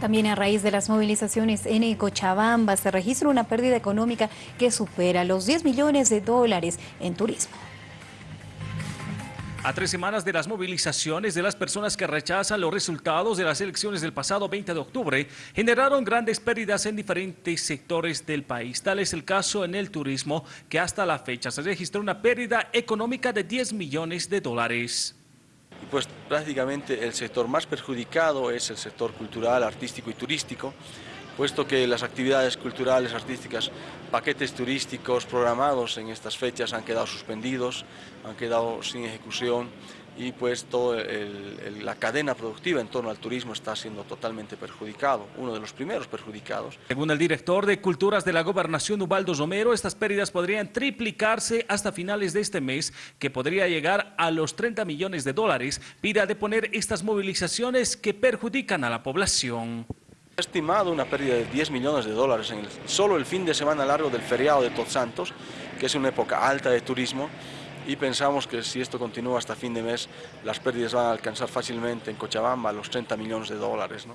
También a raíz de las movilizaciones en Cochabamba se registra una pérdida económica que supera los 10 millones de dólares en turismo. A tres semanas de las movilizaciones de las personas que rechazan los resultados de las elecciones del pasado 20 de octubre, generaron grandes pérdidas en diferentes sectores del país. Tal es el caso en el turismo, que hasta la fecha se registró una pérdida económica de 10 millones de dólares. Pues prácticamente el sector más perjudicado es el sector cultural, artístico y turístico, puesto que las actividades culturales, artísticas, paquetes turísticos programados en estas fechas han quedado suspendidos, han quedado sin ejecución y pues toda la cadena productiva en torno al turismo está siendo totalmente perjudicado, uno de los primeros perjudicados. Según el director de Culturas de la Gobernación, Ubaldo Romero, estas pérdidas podrían triplicarse hasta finales de este mes, que podría llegar a los 30 millones de dólares, pida deponer estas movilizaciones que perjudican a la población estimado una pérdida de 10 millones de dólares solo el fin de semana largo del feriado de Todos Santos, que es una época alta de turismo, y pensamos que si esto continúa hasta fin de mes, las pérdidas van a alcanzar fácilmente en Cochabamba los 30 millones de dólares. ¿no?